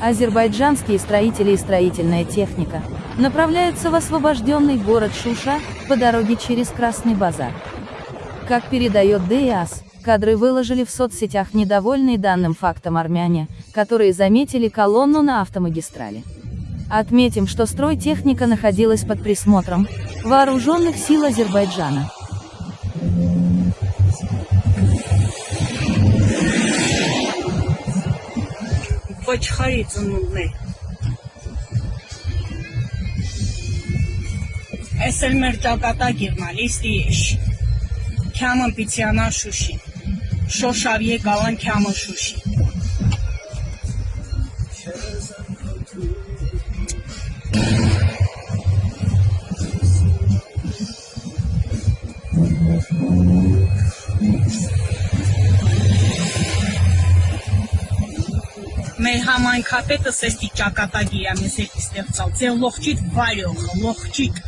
Азербайджанские строители и строительная техника направляются в освобожденный город Шуша по дороге через Красный базар. Как передает ДИАС, кадры выложили в соцсетях недовольные данным фактом армяне, которые заметили колонну на автомагистрали. Отметим, что стройтехника находилась под присмотром вооруженных сил Азербайджана. Ոչխարի ծնունդներ։ Այս էլ մեր ճակատագիրն է, լիստի եշ։ Քյամն պիցյանա շուշի։ Շոշավիե կալան քյամը շուշի։ մեր համայնքապետը սեստի ճակատագիր է մեզ հետ ստեղծալ։ Ձեր լողջիտ վարյոխը, լողջիտ։